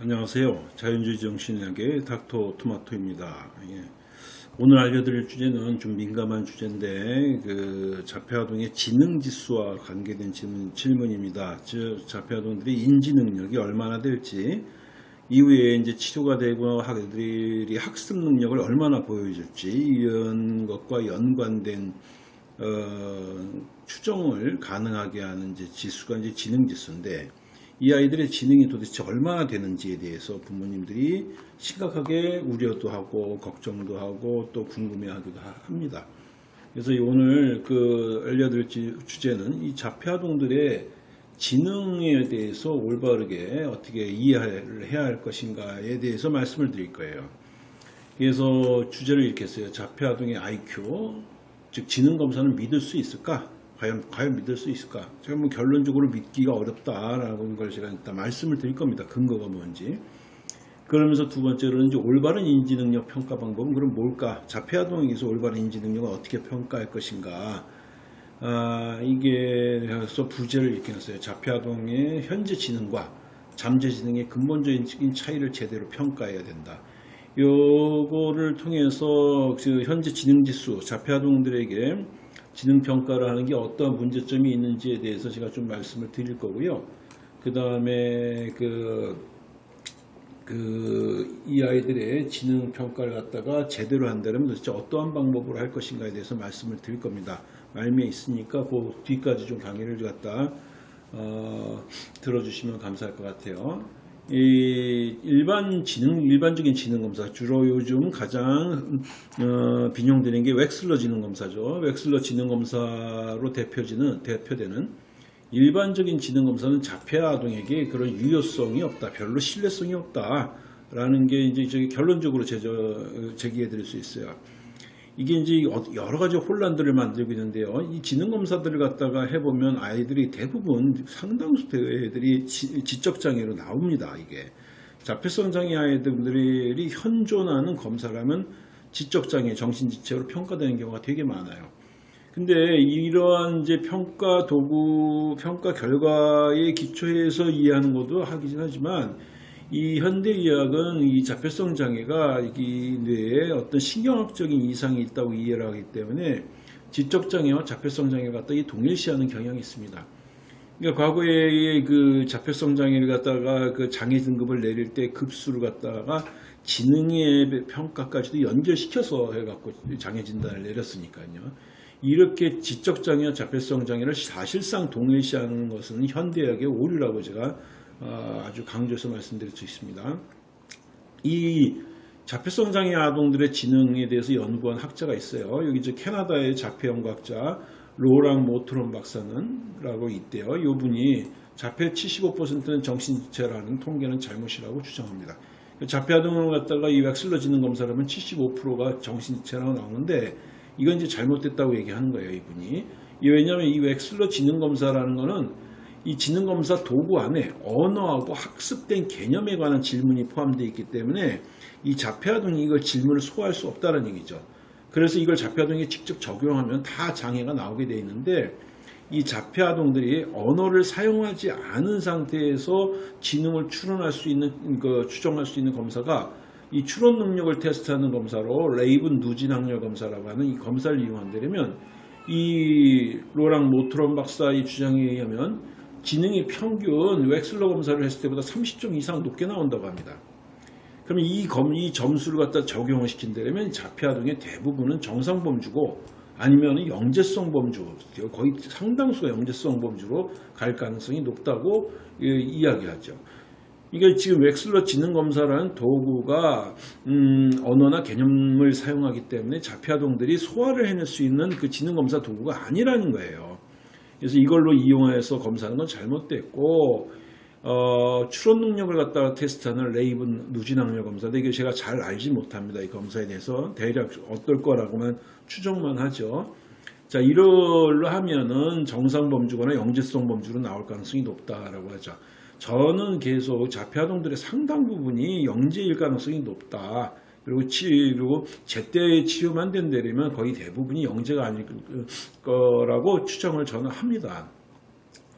안녕하세요. 자연주의 정신의학의 닥터 토마토입니다. 예. 오늘 알려드릴 주제는 좀 민감한 주제인데 그 자폐아동의 지능지수와 관계된 질문, 질문입니다. 즉 자폐아동들이 인지 능력이 얼마나 될지 이후에 이제 치료가 되고 학들이 학습 능력을 얼마나 보여줄지 이런 것과 연관된 어, 추정을 가능하게 하는 이제 지수가 이제 지능지수인데 이 아이들의 지능이 도대체 얼마나 되는지에 대해서 부모님들이 심각하게 우려도 하고 걱정도 하고 또 궁금해하기도 합니다. 그래서 오늘 그 알려드릴 주제는 이 자폐아동들의 지능에 대해서 올바르게 어떻게 이해를 해야 할 것인가에 대해서 말씀을 드릴 거예요. 그래서 주제를 이렇게 했어요. 자폐아동의 IQ, 즉 지능 검사는 믿을 수 있을까? 과연 과연 믿을 수 있을까? 제가 뭐 결론적으로 믿기가 어렵다라는 걸 제가 일단 말씀을 드릴 겁니다. 근거가 뭔지. 그러면서 두 번째로는 이제 올바른 인지 능력 평가 방법은 그럼 뭘까? 자폐아 동에서 올바른 인지 능력을 어떻게 평가할 것인가? 아, 이게 그래서 부제를 이렇게 놨어요. 자폐아 동의 현재 지능과 잠재 지능의 근본적인 차이를 제대로 평가해야 된다. 요거를 통해서 그 현재 지능 지수 자폐아동들에게 지능 평가를 하는 게 어떠한 문제점이 있는지에 대해서 제가 좀 말씀을 드릴 거고요. 그 다음에 그, 그, 이 아이들의 지능 평가를 갖다가 제대로 한다면 도대체 어떠한 방법으로 할 것인가에 대해서 말씀을 드릴 겁니다. 말미에 있으니까 그 뒤까지 좀 강의를 갖다, 어, 들어주시면 감사할 것 같아요. 이 일반 지능, 일반적인 지능 검사, 주로 요즘 가장 어, 빈용되는 게 웩슬러 지능 검사죠. 웩슬러 지능 검사로 대표지는 대표되는 일반적인 지능 검사는 자폐 아동에게 그런 유효성이 없다, 별로 신뢰성이 없다라는 게 이제 결론적으로 제기해 드릴 수 있어요. 이게 이제 여러 가지 혼란들을 만들고 있는데요. 이 지능 검사들을 갖다가 해보면 아이들이 대부분 상당수 애들이 지적 장애로 나옵니다. 이게. 자폐성 장애 아이들이 현존하는 검사라면 지적 장애, 정신 지체로 평가되는 경우가 되게 많아요. 근데 이러한 이제 평가 도구, 평가 결과에 기초해서 이해하는 것도 하긴 하지만 이 현대의학은 이 자폐성 장애가 이 뇌에 어떤 신경학적인 이상이 있다고 이해를 하기 때문에 지적장애와 자폐성 장애를 갖다 이 동일시하는 경향이 있습니다. 그러니까 과거에 그 자폐성 장애를 갖다가 그 장애 등급을 내릴 때 급수를 갖다가 지능의 평가까지도 연결시켜서 해갖고 장애 진단을 내렸으니까요. 이렇게 지적장애와 자폐성 장애를 사실상 동일시하는 것은 현대의학의 오류라고 제가 어, 아주 강조해서 말씀드릴 수 있습니다. 이 자폐성 장애 아동들의 지능에 대해서 연구한 학자가 있어요. 여기 저 캐나다의 자폐 연구학자 로랑 모트론 박사는 라고 있대요. 이 분이 자폐 75%는 정신지체라는 통계는 잘못이라고 주장합니다. 자폐 아동을 갖다가 이 웩슬러 지능 검사를 하면 75%가 정신지체라고 나오는데 이건 이제 잘못됐다고 얘기하는 거예요. 이분이. 왜냐하면 이 웩슬러 지능 검사라는 거는 이 지능검사 도구 안에 언어하고 학습된 개념에 관한 질문이 포함되어 있기 때문에 이 자폐아동이 이걸 질문을 소화할 수 없다는 얘기죠. 그래서 이걸 자폐아동에 직접 적용하면 다 장애가 나오게 되어 있는데 이 자폐아동들이 언어를 사용하지 않은 상태에서 지능을 추론할 수 있는 그 추정할 수 있는 검사가 이 추론 능력을 테스트하는 검사로 레이븐 누진 학력 검사라고 하는 이 검사를 이용한다면 이 로랑 모트론 박사의 주장에 의하면 지능이 평균 웩슬러 검사를 했을 때보다 30점 이상 높게 나온다고 합니다. 그러면 이, 검, 이 점수를 갖다 적용을 시킨다면 자폐아동의 대부분은 정상 범주고 아니면 영재성 범주, 거의 상당수가 영재성 범주로 갈 가능성이 높다고 이야기하죠. 이게 지금 웩슬러 지능검사라는 도구가 음, 언어나 개념을 사용하기 때문에 자폐아동들이 소화를 해낼 수 있는 그 지능검사 도구가 아니라는 거예요. 그래서 이걸로 이용해서 검사하는 건 잘못됐고 어, 추론 능력을 갖다가 테스트하는 레이븐 누진학력 검사인데 이게 제가 잘 알지 못합니다. 이 검사에 대해서 대략 어떨 거라고만 추정만 하죠. 자, 이걸로 하면은 정상 범주거나 영재성 범주로 나올 가능성이 높다라고 하죠. 저는 계속 자폐아동들의 상당 부분이 영재일 가능성이 높다. 그리고 치료, 제때 치료만 된다면 거의 대부분이 영재가 아닐 거라고 추정을 저는 합니다.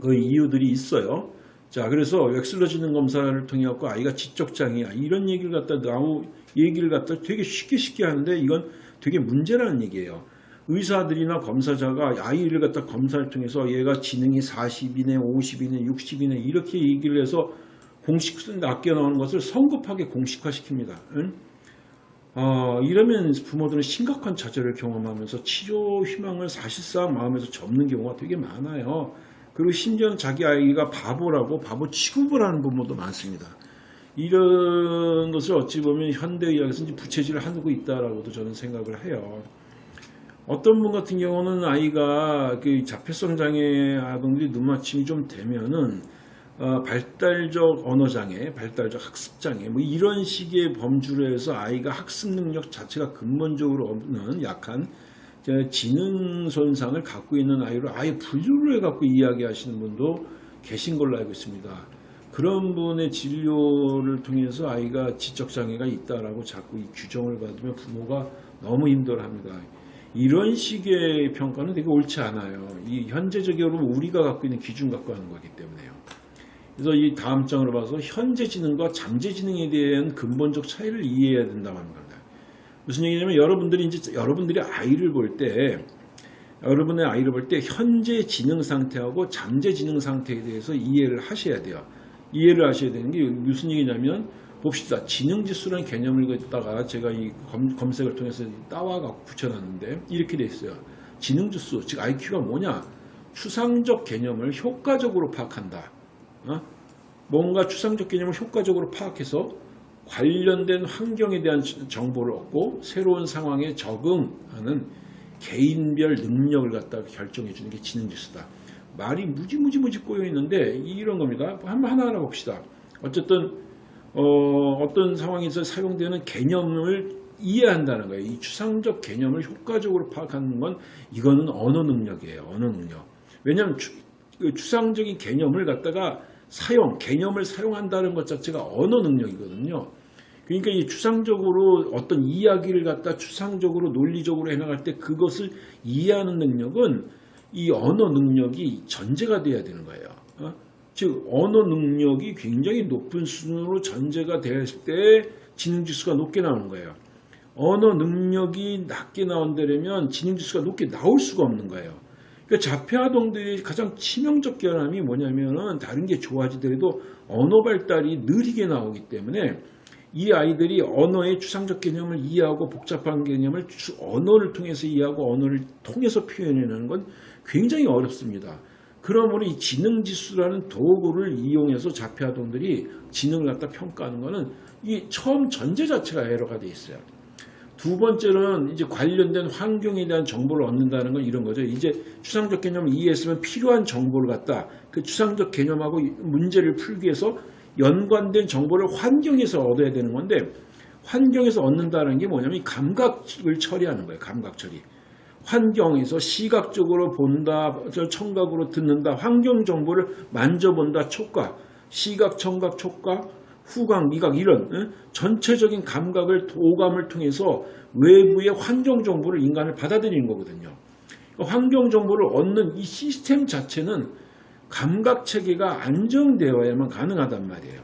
그 이유들이 있어요. 자, 그래서 웩슬러 지능 검사를 통해 갖고 아이가 지적장애야 이런 얘기를 갖다 나오 얘기를 갖다 되게 쉽게 쉽게 하는데 이건 되게 문제라는 얘기예요. 의사들이나 검사자가 아이를 갖다 검사를 통해서 얘가 지능이 40이네, 50이네, 60이네 이렇게 얘기를 해서 공식 낮게 나오는 것을 성급하게 공식화시킵니다. 응? 어, 이러면 부모들은 심각한 좌절을 경험하면서 치료 희망을 사실상 마음에서 접는 경우가 되게 많아요. 그리고 심지어는 자기 아이가 바보라고 바보 취급을 하는 부모도 많습니다. 이런 것을 어찌 보면 현대의학에서 이제 부채질을 하고 있다라고도 저는 생각을 해요. 어떤 분 같은 경우는 아이가 그 자폐성 장애 아동들이 눈맞춤이 좀 되면은 어, 발달적 언어장애, 발달적 학습장애 뭐 이런 식의 범주로 해서 아이가 학습 능력 자체가 근본적으로 없는 약한 지능 손상을 갖고 있는 아이를 아예 분류를 해갖고 이야기하시는 분도 계신 걸로 알고 있습니다. 그런 분의 진료를 통해서 아이가 지적장애가 있다라고 자꾸 이 규정을 받으면 부모가 너무 힘들어합니다. 이런 식의 평가는 되게 옳지 않아요. 이 현재적으로 우리가 갖고 있는 기준 갖고 하는 거기 때문에요. 그래서 이 다음 장으로 봐서 현재 지능과 잠재 지능에 대한 근본적 차이를 이해해야 된다고 하는 겁니다. 무슨 얘기냐면 여러분들이 이제 여러분들이 아이를 볼 때 여러분의 아이를 볼 때 현재 지능 상태하고 잠재 지능 상태에 대해서 이해를 하셔야 돼요. 이해를 하셔야 되는 게 무슨 얘기냐면 봅시다. 지능 지수라는 개념을 갖다가 제가 이 검, 색을 통해서 따와 갖고 붙여놨는데 이렇게 돼 있어요. 지능 지수, 즉 IQ가 뭐냐? 추상적 개념을 효과적으로 파악한다. 어? 뭔가 추상적 개념을 효과적으로 파악해서 관련된 환경에 대한 정보를 얻고 새로운 상황에 적응하는 개인별 능력을 갖다가 결정해 주는 게 지능지수다. 말이 무지무지무지 꼬여 있는데 이런 겁니다. 한번 하나 하나 봅시다. 어쨌든 어, 떤 상황에서 사용되는 개념을 이해한다는 거예요. 이 추상적 개념을 효과적으로 파악하는 건 이거는 언어 능력이에요. 언어 능력. 왜냐하면 추, 그 추상적인 개념을 갖다가 사용, 개념을 사용한다는 것 자체가 언어 능력이거든요. 그러니까 이 추상적으로 어떤 이야기를 갖다 추상적으로 논리적으로 해나갈 때 그것을 이해하는 능력은 이 언어 능력이 전제가 돼야 되는 거예요. 어? 즉 언어 능력이 굉장히 높은 수준으로 전제가 됐을 때 지능지수가 높게 나오는 거예요. 언어 능력이 낮게 나온다면 지능지수가 높게 나올 수가 없는 거예요. 그러니까 자폐아동들이 가장 치명적 결함이 뭐냐면은 다른 게 좋아지더라도 언어 발달이 느리게 나오기 때문에 이 아이들이 언어의 추상적 개념을 이해하고 복잡한 개념을 언어를 통해서 이해하고 언어를 통해서 표현해내는 건 굉장히 어렵습니다. 그러므로 이 지능지수라는 도구를 이용해서 자폐아동들이 지능을 갖다 평가하는 것은 이 처음 전제 자체가 에러가 돼 있어요. 두 번째는 이제 관련된 환경에 대한 정보를 얻는다는 건 이런 거죠. 이제 추상적 개념을 이해했으면 필요한 정보를 갖다 그 추상적 개념하고 문제를 풀기 위해서 연관된 정보를 환경에서 얻어야 되는 건데 환경에서 얻는다는 게 뭐냐면 감각을 처리하는 거예요. 감각 처리. 환경에서 시각적으로 본다, 청각으로 듣는다, 환경 정보를 만져본다, 촉각, 시각, 청각, 촉각, 후각, 미각 이런 응? 전체적인 감각을 오감을 통해서 외부의 환경 정보를 인간을 받아들이는 거거든요. 환경 정보를 얻는 이 시스템 자체는 감각 체계가 안정되어야만 가능하단 말이에요.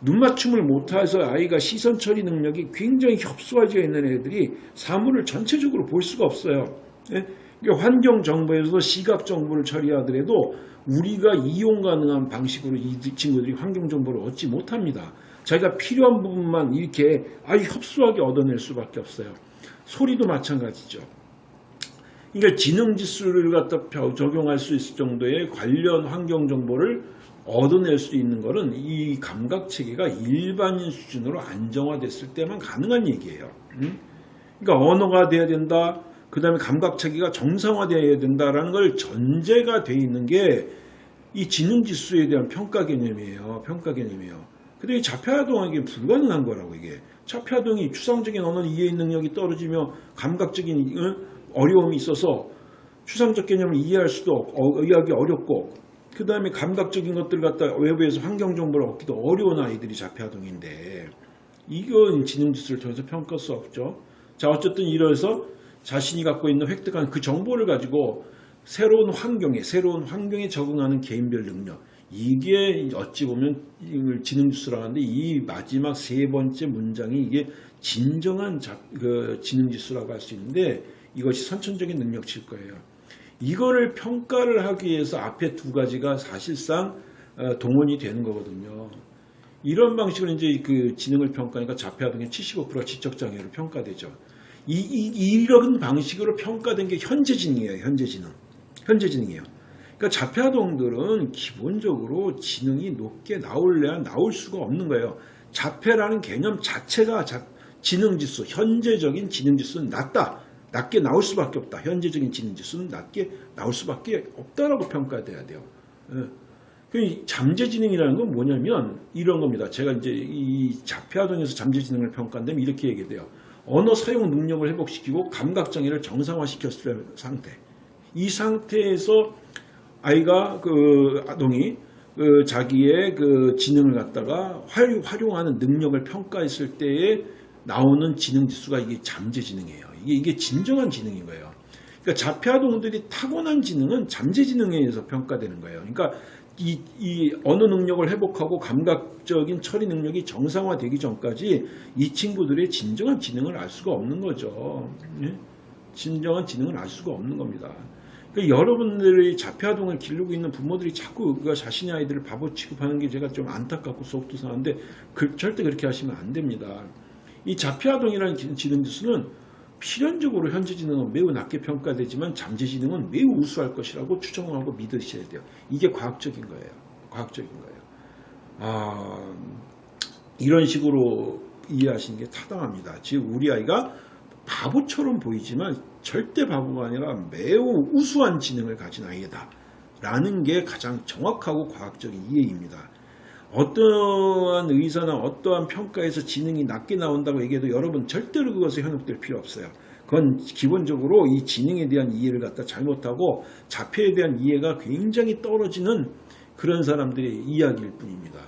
눈 맞춤을 못해서 아이가 시선 처리 능력이 굉장히 협소해져 있는 애들이 사물을 전체적으로 볼 수가 없어요. 예? 그러니까 환경 정보에서 시각 정보를 처리하더라도 우리가 이용 가능한 방식으로 이 친구들이 환경 정보를 얻지 못합니다. 자기가 필요한 부분만 이렇게 아주 협소하게 얻어낼 수밖에 없어요. 소리도 마찬가지죠. 그러니까 지능지수를 갖다 적용할 수 있을 정도의 관련 환경 정보를 얻어낼 수 있는 것은 이 감각 체계가 일반인 수준으로 안정화됐을 때만 가능한 얘기예요. 그러니까 언어가 돼야 된다. 그 다음에 감각 체계가 정상화되어야 된다라는 걸 전제가 돼 있는 게 이 지능지수에 대한 평가 개념이에요. 평가 개념이에요. 근데 이 자폐아동에게 불가능한 거라고 이게. 자폐아동이 추상적인 언어 이해 능력이 떨어지며 감각적인 어려움이 있어서 추상적 개념을 이해할 수도 어, 이해하기 어렵고 그 다음에 감각적인 것들 갖다 외부에서 환경 정보를 얻기도 어려운 아이들이 자폐아동인데 이건 지능지수를 통해서 평가할 수 없죠. 자 어쨌든 이래서 자신이 갖고 있는 획득한 그 정보를 가지고 새로운 환경에 새로운 환경에 적응하는 개인별 능력 이게 어찌 보면 이걸 지능지수라고 하는데 이 마지막 세 번째 문장이 이게 진정한 자- 그 지능지수라고 할 수 있는데 이것이 선천적인 능력치일 거예요. 이거를 평가를 하기 위해서 앞에 두 가지가 사실상 어, 동원이 되는 거거든요. 이런 방식으로 이제 그 지능을 평가하니까 자폐아동의 75%가 지적장애로 평가되죠. 이, 이, 이런 방식으로 평가된 게 현재 지능이에요. 현재 지능. 현재 지능이에요. 그러니까 자폐아동들은 기본적으로 지능이 높게 나올래야 나올 수가 없는 거예요. 자폐라는 개념 자체가 자- 지능지수, 현재적인 지능지수는 낮다. 낮게 나올 수밖에 없다. 현재적인 지능지수는 낮게 나올 수밖에 없다라고 평가돼야 돼요. 예. 그 잠재지능이라는 건 뭐냐면 이런 겁니다. 제가 이제 이 자폐아동에서 잠재지능을 평가한다면 이렇게 얘기돼요. 언어 사용 능력을 회복시키고 감각장애를 정상화시켰을 상태. 이 상태에서 아이가 그 아동이 그 자기의 그 지능을 갖다가 활, 활용하는 능력을 평가했을 때에 나오는 지능 지수가 이게 잠재 지능이에요. 이게 이게 진정한 지능인 거예요. 그러니까 자폐 아동들이 타고난 지능은 잠재 지능에 의해서 평가되는 거예요. 그러니까 이, 이 언어 능력을 회복하고 감각적인 처리 능력이 정상화되기 전까지 이 친구들의 진정한 지능을 알 수가 없는 거죠. 예? 진정한 지능을 알 수가 없는 겁니다. 그러니까 여러분들이 자폐아동을 기르고 있는 부모들이 자꾸 그 자신의 아이들을 바보 취급하는 게 제가 좀 안타깝고 속도 상한데 그- 절대 그렇게 하시면 안 됩니다. 이 자폐아동이라는 지- 지능지수는 필연적으로 현재 지능은 매우 낮게 평가되지만 잠재 지능은 매우 우수할 것이라고 추정하고 믿으셔야 돼요. 이게 과학적인 거예요. 과학적인 거예요. 아, 이런 식으로 이해하시는 게 타당합니다. 즉 우리 아이가 바보처럼 보이지만 절대 바보가 아니라 매우 우수한 지능을 가진 아이다. 라는 게 가장 정확하고 과학적인 이해입니다. 어떠한 의사나 어떠한 평가에서 지능이 낮게 나온다고 얘기해도 여러분 절대로 그것에 현혹될 필요 없어요. 그건 기본적으로 이 지능에 대한 이해를 갖다 잘못하고 자폐에 대한 이해가 굉장히 떨어지는 그런 사람들의 이야기일 뿐입니다.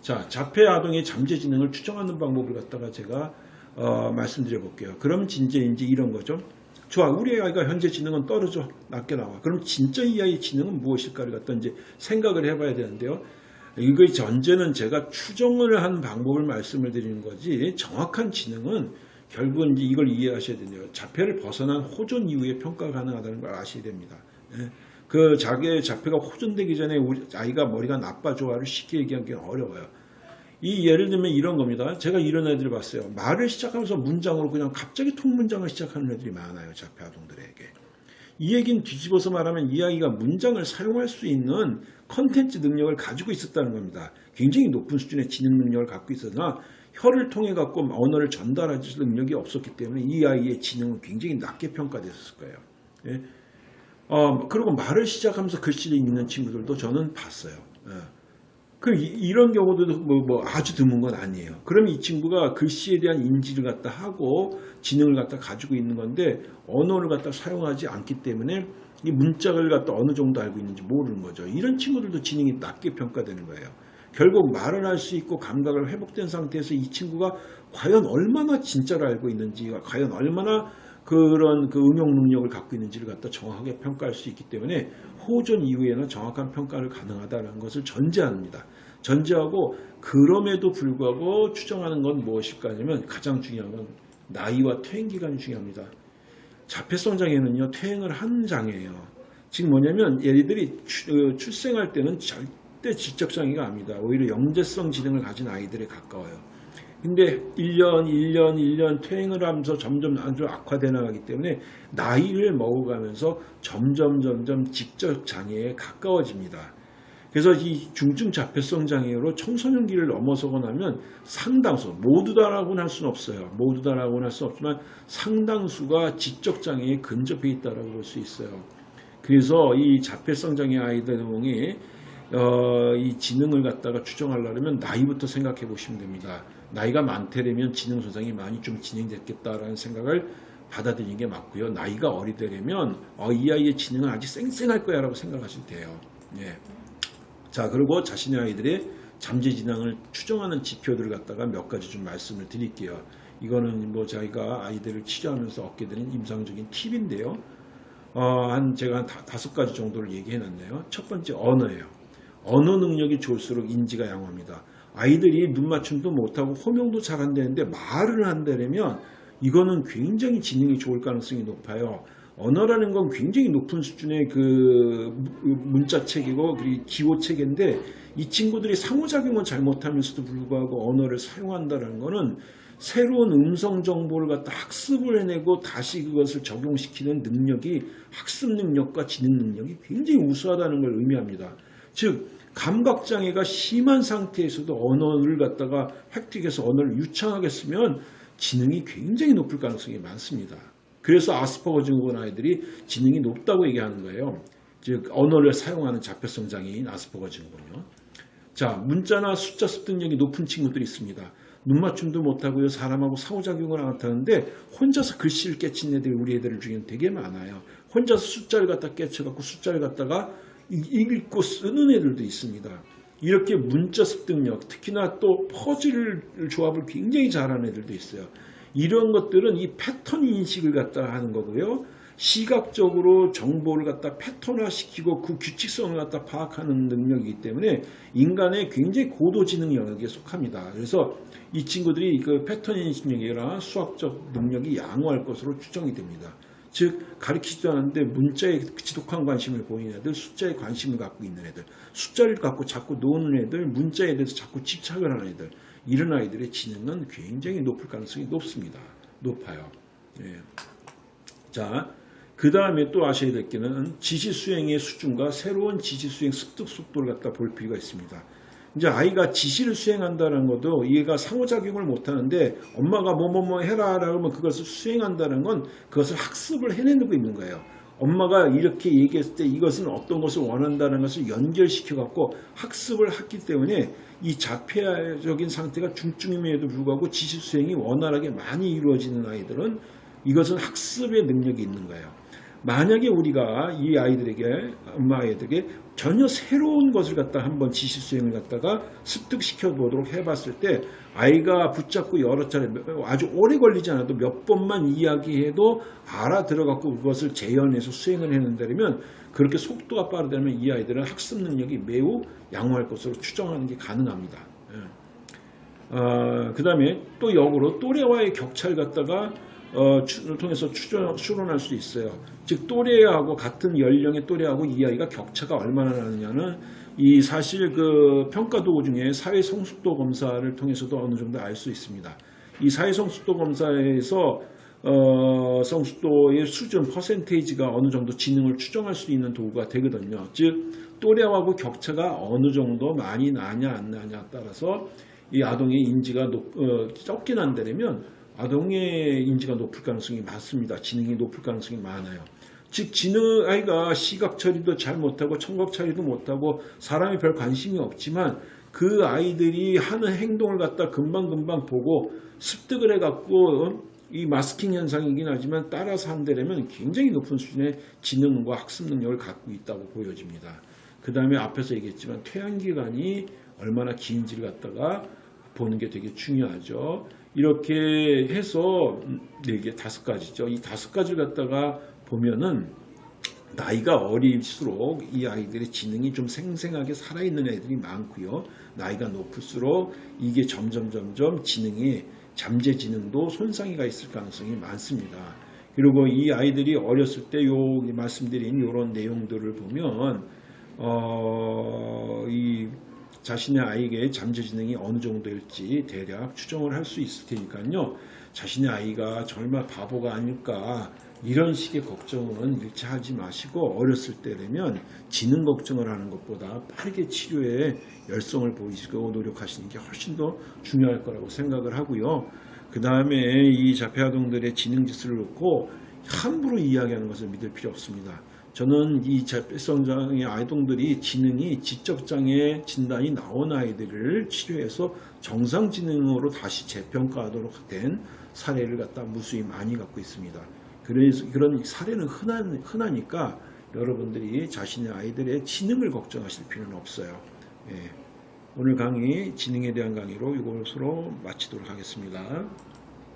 자, 자폐 아동의 잠재 지능을 추정하는 방법을 갖다가 제가 어, 말씀드려 볼게요. 그럼 진짜 이제 이런 거죠. 좋아, 우리 아이가 현재 지능은 떨어져 낮게 나와. 그럼 진짜 이 아이의 지능은 무엇일까를 갖다 이제 생각을 해봐야 되는데요. 이거의 전제는 제가 추정을 한 방법을 말씀을 드리는 거지 정확한 지능은 결국은 이제 이걸 이해하셔야 돼요. 자폐를 벗어난 호전 이후에 평가 가능하다는 걸 아셔야 됩니다. 예. 그 자기의 자폐가 호전되기 전에 아이가 머리가 나빠 좋아를 쉽게 얘기하기는 어려워요. 이 예를 들면 이런 겁니다. 제가 이런 애들을 봤어요. 말을 시작하면서 문장으로 그냥 갑자기 통문장을 시작하는 애들이 많아요. 자폐 아동들에게. 이 얘기는 뒤집어서 말하면 이 아이가 문장을 사용할 수 있는 컨텐츠 능력을 가지고 있었다는 겁니다. 굉장히 높은 수준의 지능 능력을 갖고 있었으나 혀를 통해 갖고 언어를 전달할 능력이 없었기 때문에 이 아이의 지능은 굉장히 낮게 평가됐을 거예요. 예. 어, 그리고 말을 시작하면서 글씨를 읽는 친구들도 저는 봤어요. 예. 그 이, 런 경우도 뭐, 뭐 아주 드문 건 아니에요. 그럼 이 친구가 글씨에 대한 인지를 갖다 하고 지능을 갖다 가지고 있는 건데 언어를 갖다 사용하지 않기 때문에 이 문짝을 갖다 어느 정도 알고 있는지 모르는 거죠. 이런 친구들도 지능이 낮게 평가되는 거예요. 결국 말을 할 수 있고 감각을 회복된 상태에서 이 친구가 과연 얼마나 진짜를 알고 있는지, 과연 얼마나 그런 그 응용 능력을 갖고 있는지를 갖다 정확하게 평가할 수 있기 때문에 호전 이후에는 정확한 평가를 가능하다는 것을 전제합니다. 전제하고 그럼에도 불구하고 추정하는 건 무엇일까 하면 가장 중요한 건 나이와 퇴행 기간이 중요합니다. 자폐성 장애는요 퇴행을 한 장애예요. 지금 뭐냐면 얘들이 추- 출생할 때는 절대 지적 장애가 아닙니다. 오히려 영재성 지능을 가진 아이들에 가까워요. 근데 1년, 1년, 1년 퇴행을 하면서 점점 아주 악화돼 나가기 때문에 나이를 먹어가면서 점점 점점 지적 장애에 가까워집니다. 그래서 이 중증 자폐성 장애로 청소년기를 넘어서고 나면 상당수 모두 다라고는 할 수는 없어요. 모두 다라고는 할 수 없지만 상당수가 지적 장애에 근접해 있다라고 볼 수 있어요. 그래서 이 자폐성 장애 아이들이 어, 이 지능을 갖다가 추정하려면 나이부터 생각해 보시면 됩니다. 나이가 많대려면 지능 손상이 많이 좀 진행됐겠다라는 생각을 받아들이는 게 맞고요. 나이가 어리되려면 어, 이 아이의 지능은 아직 쌩쌩할 거야 라고 생각하시면 돼요. 예. 자, 그리고 자신의 아이들의 잠재 지능을 추정하는 지표들을 갖다가 몇 가지 좀 말씀을 드릴게요. 이거는 뭐 저희가 아이들을 치료하면서 얻게 되는 임상적인 팁인데요. 어, 한 제가 한 다, 다섯 가지 정도를 얘기해 놨네요. 첫 번째 언어예요. 언어 능력이 좋을수록 인지가 양호합니다. 아이들이 눈 맞춤도 못하고 호명도 잘 안 되는데 말을 한다면 이거는 굉장히 지능이 좋을 가능성이 높아요. 언어라는 건 굉장히 높은 수준의 그 문자책이고 그리고 기호책인데 이 친구들이 상호작용을 잘못하면서도 불구하고 언어를 사용한다는 거는 새로운 음성 정보를 갖다 학습을 해내고 다시 그것을 적용시키는 능력이 학습 능력과 지능 능력이 굉장히 우수하다는 걸 의미합니다. 즉 감각장애가 심한 상태에서도 언어를 갖다가 획득해서 언어를 유창하게 쓰면 지능이 굉장히 높을 가능성이 많습니다. 그래서 아스퍼거 증후군 아이들이 지능이 높다고 얘기하는 거예요. 즉 언어를 사용하는 자폐성 장애인 아스퍼거 증후군요. 자 문자나 숫자 습득력이 높은 친구들이 있습니다. 눈 맞춤도 못하고요. 사람하고 상호작용을 안 하는데 혼자서 글씨를 깨친 애들이 우리 애들 중에는 되게 많아요. 혼자서 숫자를 갖다 깨쳐갖고 숫자를 갖다가 읽고 쓰는 애들도 있습니다. 이렇게 문자 습득력, 특히나 또 퍼즐 조합을 굉장히 잘하는 애들도 있어요. 이런 것들은 이 패턴 인식을 갖다 하는 거고요. 시각적으로 정보를 갖다 패턴화시키고 그 규칙성을 갖다 파악하는 능력이기 때문에 인간의 굉장히 고도지능 영역에 속합니다. 그래서 이 친구들이 그 패턴 인식력이나 수학적 능력이 양호할 것으로 추정이 됩니다. 즉 가르치지도 않았는데 문자에 지독한 관심을 보이는 애들, 숫자에 관심을 갖고 있는 애들, 숫자를 갖고 자꾸 노는 애들, 문자에 대해서 자꾸 집착을 하는 애들 이런 아이들의 지능은 굉장히 높을 가능성이 높습니다. 높아요. 예. 자, 그 다음에 또 아셔야 될 게는 지시 수행의 수준과 새로운 지시 수행 습득 속도를 갖다 볼 필요가 있습니다. 이제 아이가 지시를 수행한다는 것도 얘가 상호작용을 못하는데 엄마가 뭐뭐뭐 해라 라면 그것을 수행한다는 건 그것을 학습을 해내고 있는 거예요. 엄마가 이렇게 얘기했을 때 이것은 어떤 것을 원한다는 것을 연결시켜 갖고 학습을 했기 때문에 이 자폐적인 상태가 중증임에도 불구하고 지시 수행이 원활하게 많이 이루어지는 아이들은 이것은 학습의 능력이 있는 거예요. 만약에 우리가 이 아이들에게 엄마 아이들에게 전혀 새로운 것을 갖다 한번 지시 수행을 갖다가 습득시켜 보도록 해봤을 때 아이가 붙잡고 여러 차례 아주 오래 걸리지 않아도 몇 번만 이야기해도 알아들어갖고 그것을 재현해서 수행을 해낸다면 그렇게 속도가 빠르다면 이 아이들은 학습 능력이 매우 양호할 것으로 추정하는 게 가능합니다. 예. 어, 그 다음에 또 역으로 또래와의 격차를 갖다가 어, 를 통해서 추론할 수 있어요. 즉 또래하고 같은 연령의 또래하고 이 아이가 격차가 얼마나 나느냐는 이 사실 그 평가 도구 중에 사회 성숙도 검사를 통해서도 어느 정도 알 수 있습니다. 이 사회 성숙도 검사에서 어, 성숙도의 수준 퍼센테이지가 어느 정도 지능을 추정할 수 있는 도구가 되거든요. 즉 또래하고 격차가 어느 정도 많이 나냐 안 나냐에 따라서 이 아동의 인지가 높, 어, 적게 난다면 아동의 인지가 높을 가능성이 많습니다. 지능이 높을 가능성이 많아요. 즉 지능 아이가 시각 처리도 잘 못하고 청각 처리도 못하고 사람이 별 관심이 없지만 그 아이들이 하는 행동을 갖다 금방금방 보고 습득을 해갖고 이 마스킹 현상이긴 하지만 따라서 한다면 굉장히 높은 수준의 지능과 학습 능력을 갖고 있다고 보여집니다. 그 다음에 앞에서 얘기했지만 퇴양기간이 얼마나 긴지를 갖다가 보는 게 되게 중요하죠. 이렇게 해서 네 개, 다섯 가지죠. 이 다섯 가지를 갖다가 보면은 나이가 어릴수록 이 아이들의 지능이 좀 생생하게 살아있는 애들이 많고요. 나이가 높을수록 이게 점점 점점 지능이 잠재 지능도 손상이 가 있을 가능성이 많습니다. 그리고 이 아이들이 어렸을 때 요 말씀드린 이런 내용들을 보면 어, 이 자신의 아이에게 잠재지능이 어느 정도일지 대략 추정을 할 수 있을 테니까요. 자신의 아이가 정말 바보가 아닐까 이런 식의 걱정은 일차하지 마시고 어렸을 때 되면 지능 걱정을 하는 것보다 빠르게 치료에 열성을 보이시고 노력하시는 게 훨씬 더 중요할 거라고 생각을 하고요. 그 다음에 이 자폐아동들의 지능 지수를 놓고 함부로 이야기하는 것을 믿을 필요 없습니다. 저는 이 자폐성장의 아이동들이 지능이 지적장애 진단이 나온 아이들을 치료해서 정상지능으로 다시 재평가하도록 된 사례를 갖다 무수히 많이 갖고 있습니다. 그래서 그런 사례는 흔한, 흔하니까 여러분들이 자신의 아이들의 지능을 걱정하실 필요는 없어요. 예. 오늘 강의 지능에 대한 강의로 이것으로 마치도록 하겠습니다.